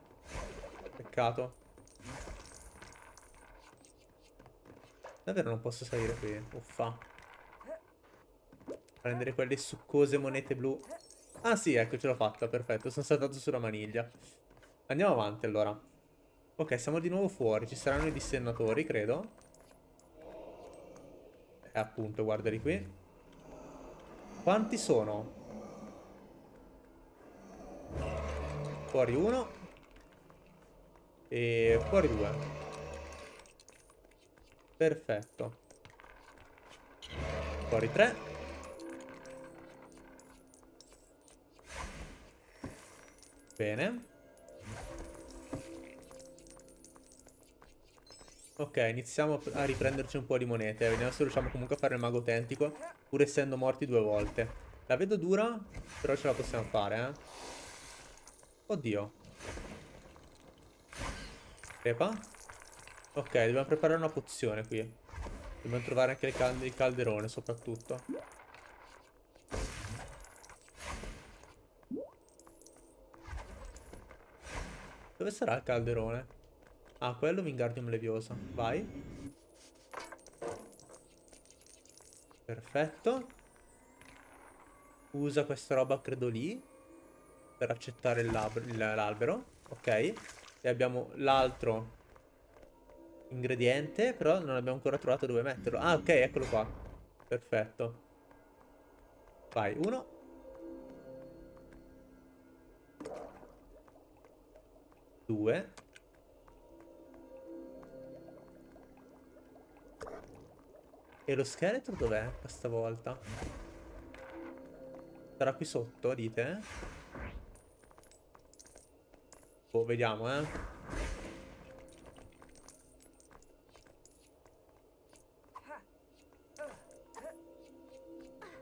Speaker 1: Peccato. Davvero non posso salire qui? Uffa. Prendere quelle succose monete blu. Ah sì, ecco, ce l'ho fatta, perfetto. Sono saltato sulla maniglia. Andiamo avanti allora. Ok, siamo di nuovo fuori. Ci saranno i dissennatori, credo. E eh, appunto, guardali qui. Quanti sono? Fuori uno. E fuori due. Perfetto. Fuori tre. Bene. Ok, iniziamo a riprenderci un po' di monete. Vediamo se riusciamo comunque a fare il mago autentico, pur essendo morti due volte. La vedo dura, però ce la possiamo fare, eh. Oddio. Crepa. Ok, dobbiamo preparare una pozione qui. Dobbiamo trovare anche il, cal il calderone, soprattutto. Dove sarà il calderone? Ah, quello Wingardium Leviosa. Vai. Perfetto. Usa questa roba, credo lì. Per accettare l'albero. Ok. E abbiamo l'altro ingrediente. Però non abbiamo ancora trovato dove metterlo. Ah, ok, eccolo qua. Perfetto. Vai, uno. Due. E lo scheletro dov'è questa volta? Sarà qui sotto, dite? Boh, vediamo, eh.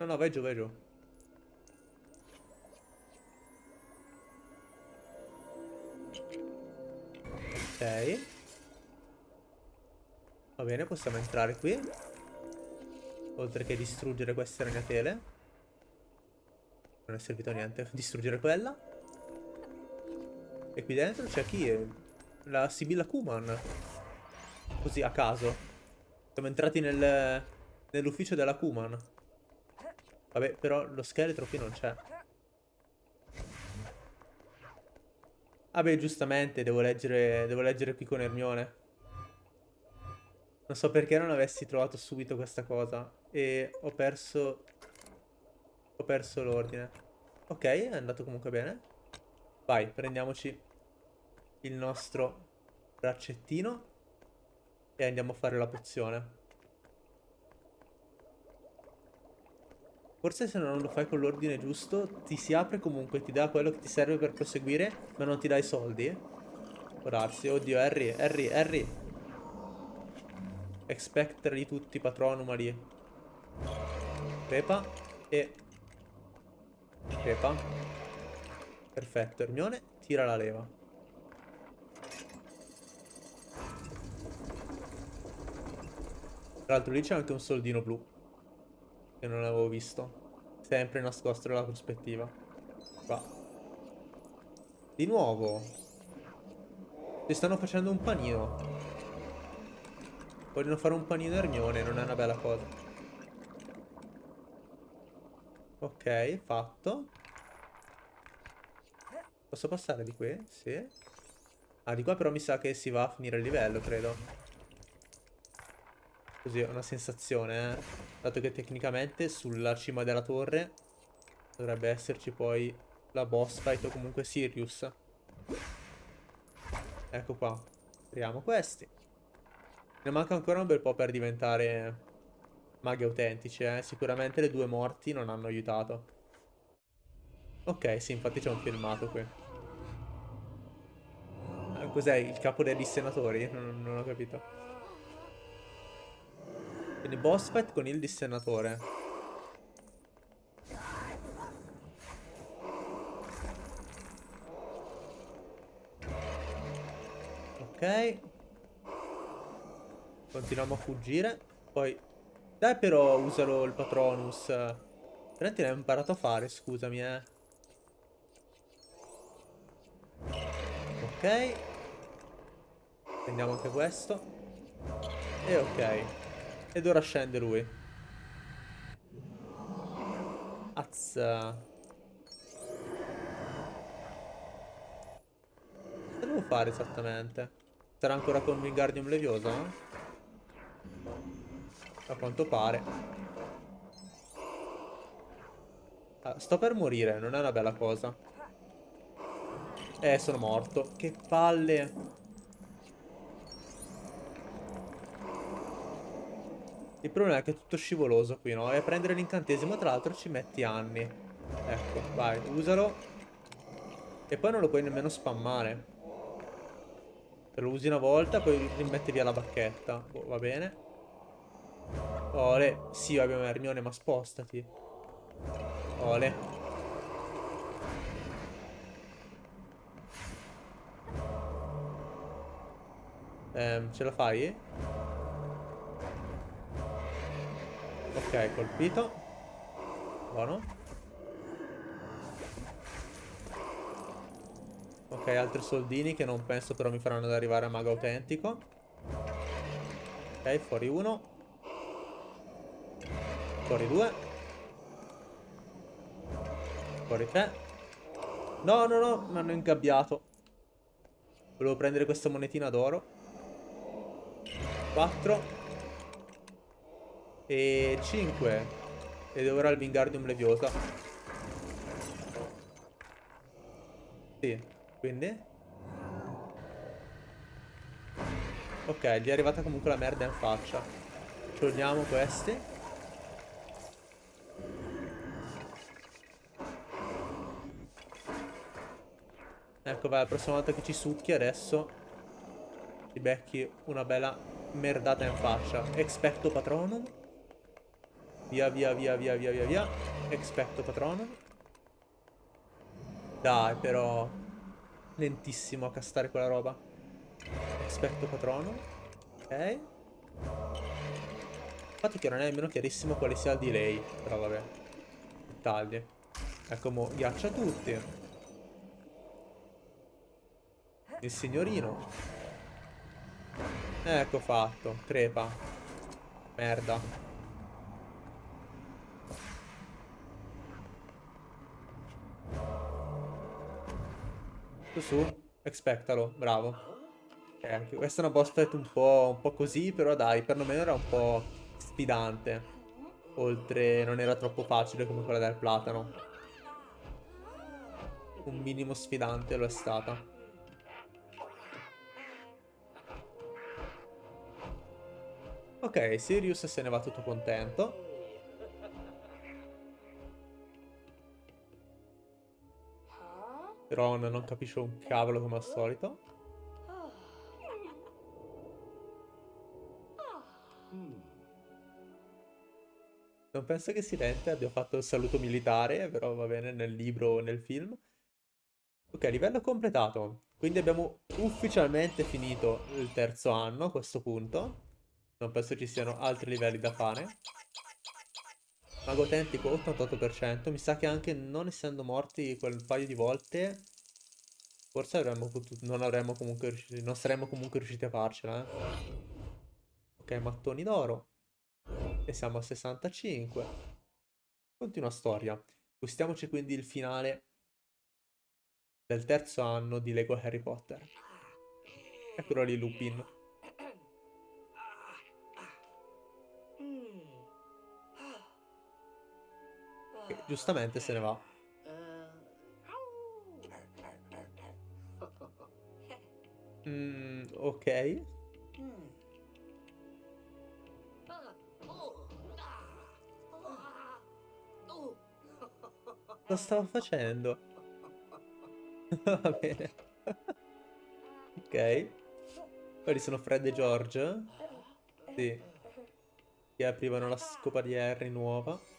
Speaker 1: No, no, vai giù, vai giù. Ok. Va bene, possiamo entrare qui. Oltre che distruggere queste ragnatele. Non è servito a niente. [LAUGHS] Distruggere quella. E qui dentro c'è chi? È? La Sibilla Kuman. Così a caso. Siamo entrati nel, nell'ufficio della Kuman. Vabbè, però lo scheletro qui non c'è. Vabbè, giustamente, devo leggere, devo leggere qui con Ermione. Non so perché non avessi trovato subito questa cosa. E ho perso... Ho perso l'ordine. Ok, è andato comunque bene. Vai, prendiamoci il nostro braccettino. E andiamo a fare la pozione. Forse se non lo fai con l'ordine giusto ti si apre comunque, ti dà quello che ti serve per proseguire, ma non ti dà i soldi. Può darsi. Oddio, Harry, Harry, Harry. Expecter di tutti, patronum lì. Pepa e... Pepa. Perfetto, Ermione, tira la leva. Tra l'altro lì c'è anche un soldino blu. Che non avevo visto. Sempre nascosto nella prospettiva. Qua. Di nuovo. Ti stanno facendo un panino. Vogliono fare un panino Ermione, non è una bella cosa. Ok, fatto. Posso passare di qui? Sì. Ah, di qua però mi sa che si va a finire il livello, credo. Così è una sensazione, eh. Dato che tecnicamente sulla cima della torre dovrebbe esserci poi la boss fight o comunque Sirius. Ecco qua. Apriamo questi. Ne manca ancora un bel po' per diventare maghi autentici, eh. Sicuramente le due morti non hanno aiutato. Ok, sì, infatti c'è un filmato qui. Eh, cos'è? Il capo degli senatori? Non, non ho capito. Quindi boss fight con il dissennatore. Ok. Continuiamo a fuggire. Poi dai però usalo il Patronus. Veramente l'hai imparato a fare, scusami, eh. Ok. Prendiamo anche questo. E ok. Ed ora scende lui. Azza. Che devo fare esattamente? Sarà ancora con Wingardium Leviosa? A quanto pare. Ah, sto per morire, non è una bella cosa. Eh, sono morto. Che palle. Il problema è che è tutto scivoloso qui, no? E a prendere l'incantesimo, tra l'altro, ci metti anni. Ecco, vai, usalo. E poi non lo puoi nemmeno spammare. Lo usi una volta, poi rimetti via la bacchetta. Boh, va bene. Ole. Sì, abbiamo Hermione, ma spostati. Ole. Ehm, ce la fai? Ok, colpito. Buono. Ok, altri soldini che non penso però mi faranno ad arrivare a mago autentico. Ok, fuori uno. Fuori due. Fuori tre. No, no, no, mi hanno ingabbiato. Volevo prendere questa monetina d'oro. Quattro. E cinque. Ed ora il Wingardium Leviosa. Sì. Quindi? Ok, gli è arrivata comunque la merda in faccia. Togliamo questi. Ecco, vai, la prossima volta che ci succhi adesso ti becchi una bella merdata in faccia. Expecto patronum. Via, via, via, via, via, via, via. Expecto patronum. Dai, però lentissimo a castare quella roba. Aspetto patrono. Ok. Infatti che non è nemmeno chiarissimo quale sia il delay. Però vabbè. Dettagli. Ecco mo, ghiaccia tutti. Il signorino. Ecco fatto. Crepa. Merda. Su su, expectalo, bravo. Eh, anche questa è una boss fight un po', un po' così, però dai, perlomeno era un po' sfidante. Oltre, non era troppo facile come quella del platano. Un minimo sfidante lo è stata. Ok, Sirius se ne va tutto contento. Ron non capisce un cavolo come al solito. Non penso che Silente abbia fatto il saluto militare, però va bene nel libro o nel film. Ok, livello completato. Quindi abbiamo ufficialmente finito il terzo anno a questo punto. Non penso ci siano altri livelli da fare. Mago autentico 88%. Mi sa che anche non essendo morti quel paio di volte, forse avremmo potuto, non avremmo comunque riusciti, non saremmo comunque riusciti a farcela. Eh? Ok, mattoni d'oro. E siamo a 65. Continua storia. Gustiamoci quindi il finale del terzo anno di Lego Harry Potter. Eccolo lì Lupin. Che giustamente se ne va. Mm, ok. Cosa stava facendo? [LAUGHS] Va bene. ok. Quelli sono Fred e George. Sì. Che aprivano la scopa di Harry nuova.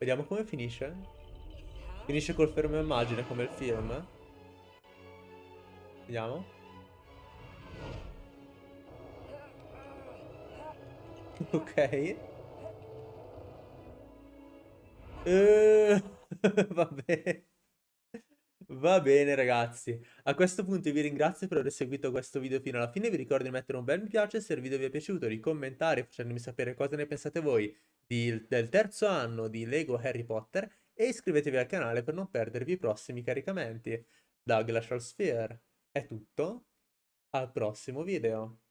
Speaker 1: Vediamo come finisce. Finisce col fermo immagine come il film. Vediamo. [LAUGHS] Ok. Uh, [LAUGHS] va bene. Va bene ragazzi, a questo punto vi ringrazio per aver seguito questo video fino alla fine, vi ricordo di mettere un bel mi piace se il video vi è piaciuto, di commentare facendomi sapere cosa ne pensate voi di, del terzo anno di Lego Harry Potter e iscrivetevi al canale per non perdervi i prossimi caricamenti. Da Glacial Sphere è tutto, al prossimo video.